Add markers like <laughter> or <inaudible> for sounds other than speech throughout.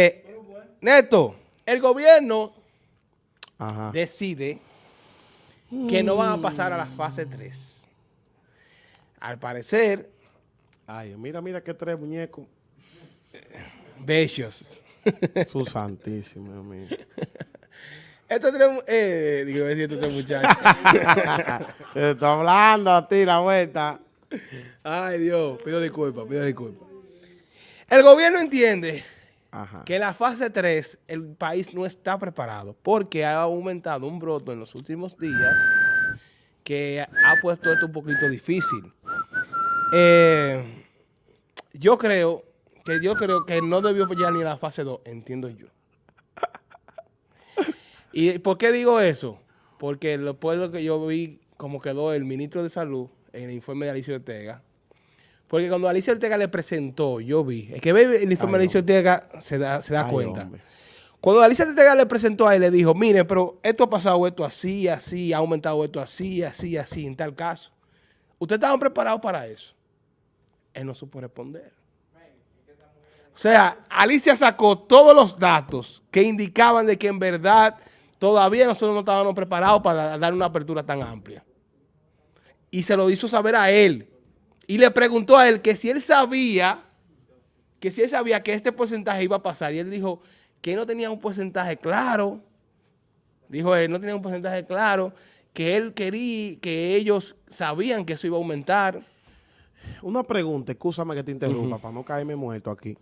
Eh, Neto, el gobierno Ajá. decide que no van a pasar a la fase 3. Al parecer, Ay, mira, mira qué tres muñecos. bellos. <laughs> Su santísimo, mío. Estos tres, eh, digo, decir estos tres muchachos. <laughs> Te estoy hablando a ti la vuelta. Ay, Dios, pido disculpas, pido disculpas. El gobierno entiende Que la fase 3 el país no está preparado porque ha aumentado un broto en los últimos días que ha puesto esto un poquito difícil. Eh, yo creo que yo creo que no debió ya ni la fase 2, entiendo yo. ¿Y por qué digo eso? Porque después de lo que yo vi como quedó el ministro de Salud en el informe de Alicia Ortega, porque cuando Alicia Ortega le presentó, yo vi, es que ve el informe de Alicia Ortega se da, se da Ay, cuenta. hombre. Cuando Alicia Ortega le presentó a él, le dijo, mire, pero esto ha pasado esto así, así, ha aumentado esto así, así, así, en tal caso. ¿Ustedes estaban preparados para eso? Él no supo responder. O sea, Alicia sacó todos los datos que indicaban de que en verdad todavía nosotros no estábamos preparados para dar una apertura tan amplia. Y se lo hizo saber a él. Y le preguntó a él que si él sabía, que si él sabía que este porcentaje iba a pasar. Y él dijo que no tenía un porcentaje claro. Dijo él, no tenía un porcentaje claro. Que él quería, que ellos sabían que eso iba a aumentar. Una pregunta, escúchame que te interrumpa, para no caerme muerto aquí.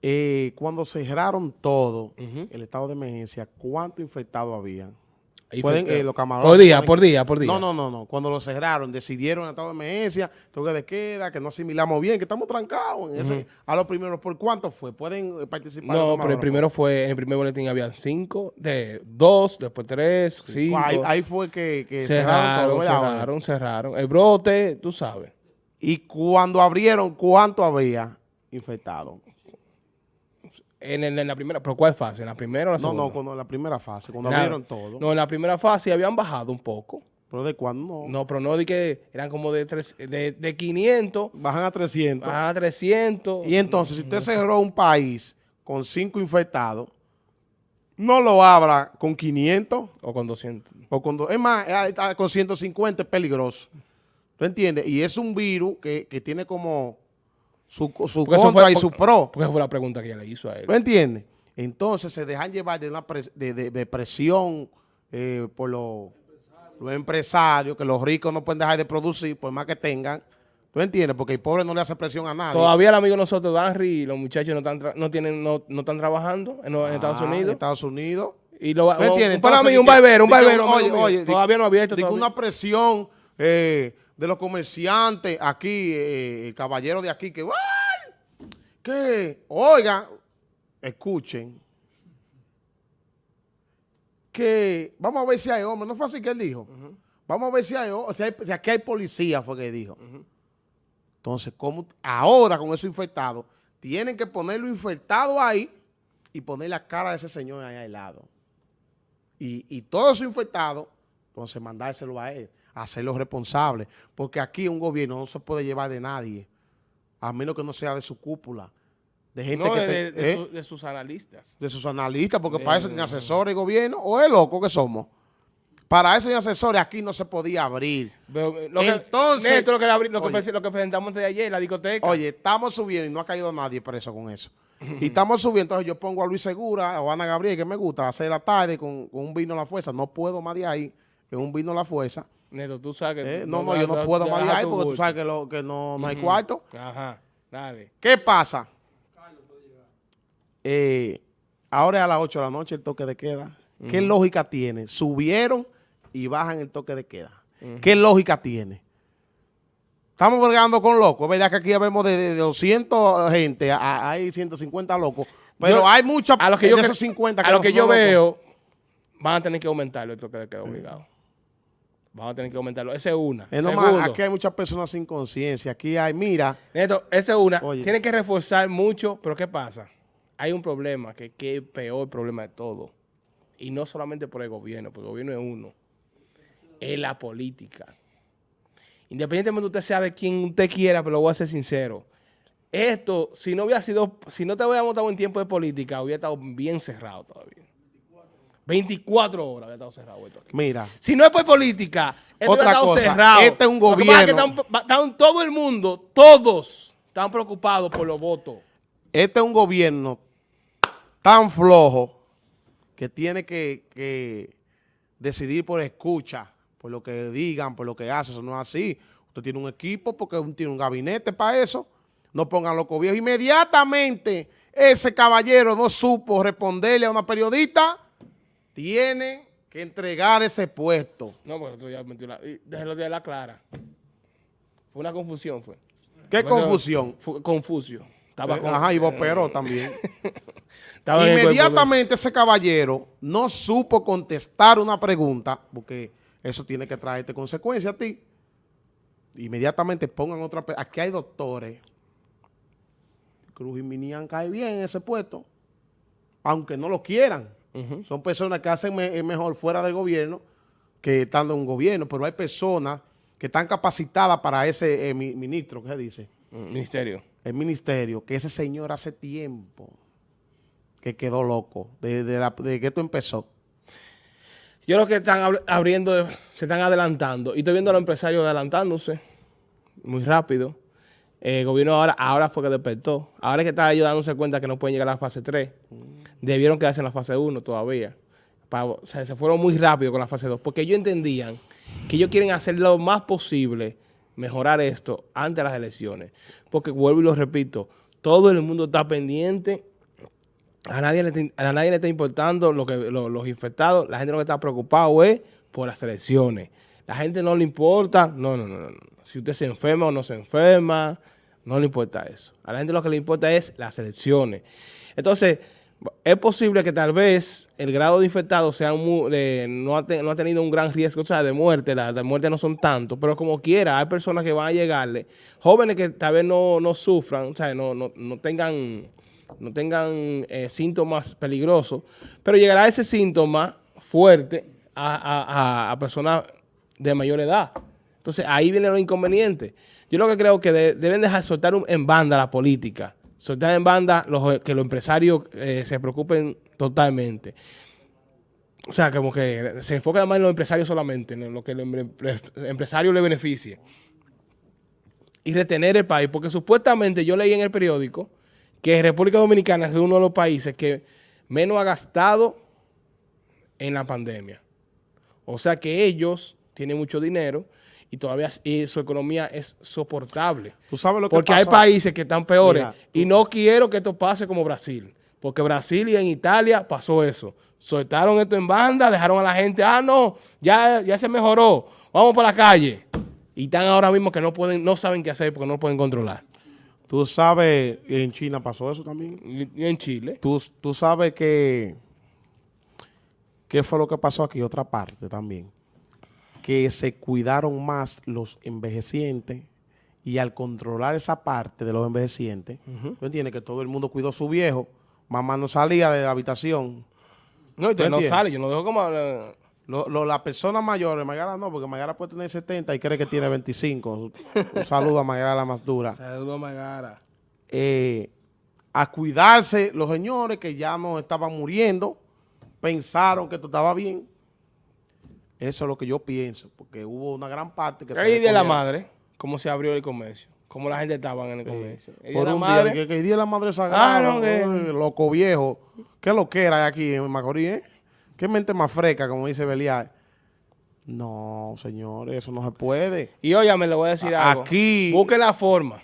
Eh, cuando cerraron todo, el estado de emergencia, ¿cuántos infectados habían? Pueden, eh, los camarones por día, pueden- por día, por día. No, no, no, no. Cuando lo cerraron, decidieron el estado de emergencia, toque de queda, que no asimilamos bien, que estamos trancados. En ese, A lo primero, ¿por cuánto fue? ¿Pueden eh, participar? No, los pero el primero fue, en el primer boletín habían cinco, de dos, después tres, cinco. Ahí, ahí fue que, que cerraron, cerraron, todo. cerraron, cerraron. El brote, tú sabes. Y cuando abrieron, ¿cuánto había infectado? En, el- en la primera, ¿pero cuál fase? ¿En la primera o la No, segunda? no, cuando en la primera fase, cuando Nada. abrieron todo. No, en la primera fase habían bajado un poco. ¿Pero de cuándo? No. No, pero no de que eran como de, tres, de, de 500 Bajan a 300. a 300. Y entonces, si usted cerró un país con 5 infectados, no lo abra con 500 O con 200. o con... Es más, eh, eh, con 150 es peligroso. ¿Tú entiendes? Y es un virus que, que tiene como su, su contra fue- y su pro. Porque esa fue la pregunta que ella le hizo a él. ¿Tú entiendes? Entonces se dejan llevar de una pres- de, de- de presión eh, por los, los empresarios, que los ricos no pueden dejar de producir por más que tengan. ¿Tú entiendes? Porque el pobre no le hace presión a nadie. Todavía el amigo de nosotros, Danry, y los muchachos no están, no tienen, no, no están trabajando en, en Estados Ah, en Unidos. Estados Unidos. Y lo, ¿Me entiendes? un, para mí, un barbero, un barbero. oye, todavía no había esto. di que todavía. una presión eh, de los comerciantes aquí, eh, el caballero de aquí, que, ¡ay! que, oiga, escuchen, que vamos a ver si hay hombres, no fue así que él dijo, vamos a ver si hay si, hay- si aquí hay policía, fue que dijo. Entonces, como ahora con eso infectado, tienen que ponerlo infectado ahí y poner la cara de ese señor ahí al lado. Y, y todo eso infectado, entonces mandárselo a él, hacerlo responsable. Porque aquí un gobierno no se puede llevar de nadie, a menos que no sea de su cúpula, de gente No, que de, te- de ¿eh? su- de sus analistas. de sus analistas, porque De- para eso tienen asesores y gobierno, o es loco que somos. Para eso hay asesores, aquí no se podía abrir. Pero, eh, lo que- Entonces- Neto, lo que, abri- lo, que, Oye. lo que presentamos de ayer, la discoteca. Oye, estamos subiendo y no ha caído nadie preso con eso. Y estamos subiendo, entonces yo pongo a Luis Segura o a Ana Gabriel, que me gusta, a las seis de la tarde con, con un vino a la fuerza. No puedo más de ahí, que un vino a la fuerza. Neto, tú sabes que... Eh, No, no, yo no puedo más de porque tú sabes que, lo, que no, no hay cuarto. Ajá, dale. ¿Qué pasa? Eh, ahora es a las 8 de la noche el toque de queda. ¿Qué lógica tiene? Subieron y bajan el toque de queda. ¿Qué lógica tiene? Estamos bregando con locos. Es verdad que aquí vemos de, de 200 gente, a- hay 150 locos. Pero Yo- hay muchos A lo que de yo, esos cre- 50 a lo que yo locos. veo, van a tener que aumentarlo esto que queda obligado. Van a tener que aumentarlo. Esa es una. Es nomás, aquí hay muchas personas sin conciencia. Aquí hay, mira, Neto, esa es una. Oye. Tienen que reforzar mucho, pero ¿qué pasa? Hay un problema, que, que es peor problema de todo. Y no solamente por el gobierno, porque el gobierno es uno. Es la política. Independientemente de usted sea de quien usted quiera, pero lo voy a ser sincero. esto, si no hubiera sido, si no te hubiéramos estado en tiempo de política, hubiera estado bien cerrado todavía. 24 horas había estado cerrado esto aquí. Mira, Si no es por política, esto Otra estado cosa, cerrado. este es un Lo que es que gobierno- están- están todo el mundo, todos, están preocupados por los votos. este es un gobierno tan flojo que tiene que, que decidir por escucha, por lo que digan, por lo que hacen. Eso no es así. Usted tiene un equipo porque tiene un gabinete para eso. No pongan los viejos. Inmediatamente ese caballero no supo responderle a una periodista, tiene que entregar ese puesto. No, porque esto ya metió la, déjelo de la clara. Fue una confusión, fue. ¿Qué eso- confusión? Fue Confucio. Estaba Eh, con- Ajá, y Boperó también. <laughs> el cuerpo Inmediatamente ese caballero no supo contestar una pregunta, porque eso tiene que traerte consecuencias a ti. Inmediatamente pongan otra... Aquí hay doctores. Cruz y Minian cae bien en ese puesto, aunque no lo quieran. Son personas que hacen me- eh, mejor fuera del gobierno que estando en un gobierno, pero hay personas que están capacitadas para ese eh, mi- ministro, ¿qué se dice? Mm, Ministerio. el ministerio, que ese señor hace tiempo que quedó loco, de, de de que esto empezó. Yo creo que están abri- abriendo, se están adelantando. Y estoy viendo a los empresarios adelantándose muy rápido. El gobierno ahora, ahora fue que despertó. Ahora es que está ellos dándose cuenta que no pueden llegar a la fase 3. Debieron quedarse en la fase 1 todavía. O sea, se fueron muy rápido con la fase 2. Porque ellos entendían que ellos quieren hacer lo más posible, mejorar esto antes de las elecciones. Porque vuelvo y lo repito, todo el mundo está pendiente a nadie, le a nadie le está importando lo que, lo- los infectados. La gente lo que está preocupado es por las elecciones. La gente no le importa. No, no, no. no. Si usted se enferma o no se enferma, no le importa eso. A la gente lo que le importa es las elecciones. Entonces, es posible que tal vez el grado de infectados sea mu- de- no, ha te- no ha tenido un gran riesgo o sea, de muerte. Las de muerte no son tantos, pero como quiera, hay personas que van a llegarle, jóvenes que tal vez no, no sufran, o sea, no, no, no tengan no tengan eh, síntomas peligrosos, pero llegará ese síntoma fuerte a, a- a- personas de mayor edad. Entonces, ahí viene lo inconveniente. Yo lo que creo que de- deben dejar soltar un- en banda la política, soltar en banda los, que los empresarios eh, se preocupen totalmente. O sea, como que se enfoca más en los empresarios solamente, en lo que el empresario le beneficie. Y retener el país, porque supuestamente yo leí en el periódico que República Dominicana es uno de los países que menos ha gastado en la pandemia. O sea que ellos tienen mucho dinero y todavía y su economía es soportable. ¿Tú sabes lo que Porque hay países que están peores Mira, y no quiero que esto pase como Brasil. Porque Brasil y en Italia pasó eso. Soltaron esto en banda, dejaron a la gente, ah, no, ya, ya se mejoró, vamos para la calle. Y están ahora mismo que no pueden, no saben qué hacer porque no lo pueden controlar. Tú sabes, en China pasó eso también. Y, y en Chile. Tú, tú sabes que, ¿qué fue lo que pasó aquí? Otra parte también. Que se cuidaron más los envejecientes y al controlar esa parte de los envejecientes, tú entiendes que todo el mundo cuidó a su viejo, mamá no salía de la habitación. No, y ¿Tú no sale, yo no dejo como... eh, Lo- lo- las personas mayores, Magara no, porque Magara puede tener 70 y cree que tiene 25. Un saludo a Magara la más dura. Saludos a Magara. eh, a cuidarse los señores que ya no estaban muriendo, pensaron que esto estaba bien. Eso es lo que yo pienso, porque hubo una gran parte que se El día de la madre, cómo se abrió el comercio, cómo la gente estaba en el comercio. El por de un madre, día, que, que el día de la madre sagrada, Ah, no, que- loco viejo, qué lo que era aquí en Macorís, eh? qué mente más fresca, como dice Belial. No, señores, eso no se puede. Y óyame, le voy a decir A- algo. aquí- Busque la forma.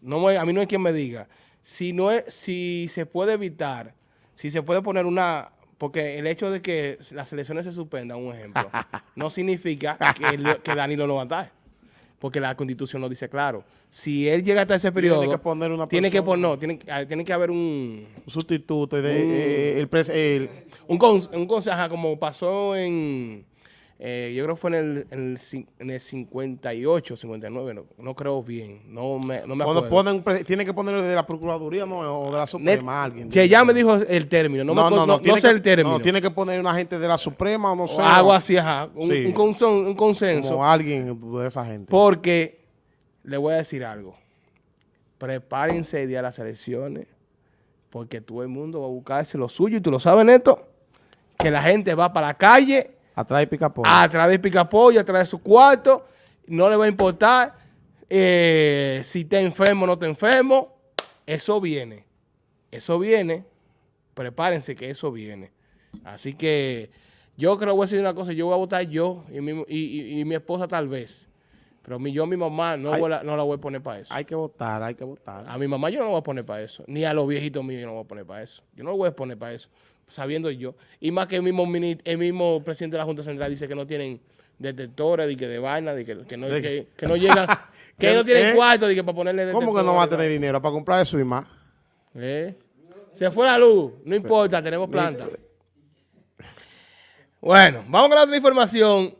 No me- a mí no hay quien me diga. Si no es, si se puede evitar, si se puede poner una... Porque el hecho de que las elecciones se suspendan, un ejemplo, <laughs> no significa que, el- que Danilo no va a estar. Porque la constitución lo dice claro. Si él llega hasta ese periodo, que poner una tiene que poner, no, tiene, ah, tiene que haber un, Un sustituto, de, eh, el, pres- el- un, cons- un ajá, como pasó en, eh, yo creo que fue en el, en el, en el 58, 59, no, no creo bien, no me, no me cuando acuerdo. ponen, pre- tiene que ponerlo de la Procuraduría no, o de la Net- Suprema, alguien. que ya me dijo el término, no, me acuerdo- no, no tiene sé que- el término. No, tiene que poner una gente de la Suprema o no sé. o algo así, ajá, un, Sí. un consen- un consenso. Como alguien de esa gente. Porque le voy a decir algo. prepárense el día de las elecciones, porque todo el mundo va a buscarse lo suyo, y tú lo sabes, Neto, que la gente va para la calle De a través de Picapollo, a través de su cuarto, no le va a importar eh, si está enfermo o no está enfermo, eso viene, eso viene, prepárense que eso viene. Así que yo creo que voy a decir una cosa, yo voy a votar yo y mi, y mi esposa tal vez, pero mi, yo mi mamá no, voy la voy a poner para eso. Hay que votar, hay que votar. A mi mamá yo no la voy a poner para eso. Ni a los viejitos míos yo no voy a poner para eso. Yo no lo voy a poner para eso. Sabiendo yo. Y más que el mismo, mini- el mismo presidente de la Junta Central dice que no tienen detectores, de que de vaina, de que, que no, De que, que no llegan, <laughs> que no tienen ¿Eh? cuarto, de que para ponerle ¿Cómo que no va a detectores, tener dinero para comprar eso y más? ¿Eh? Se fue la luz, no importa, tenemos planta. Bueno, vamos con la otra información.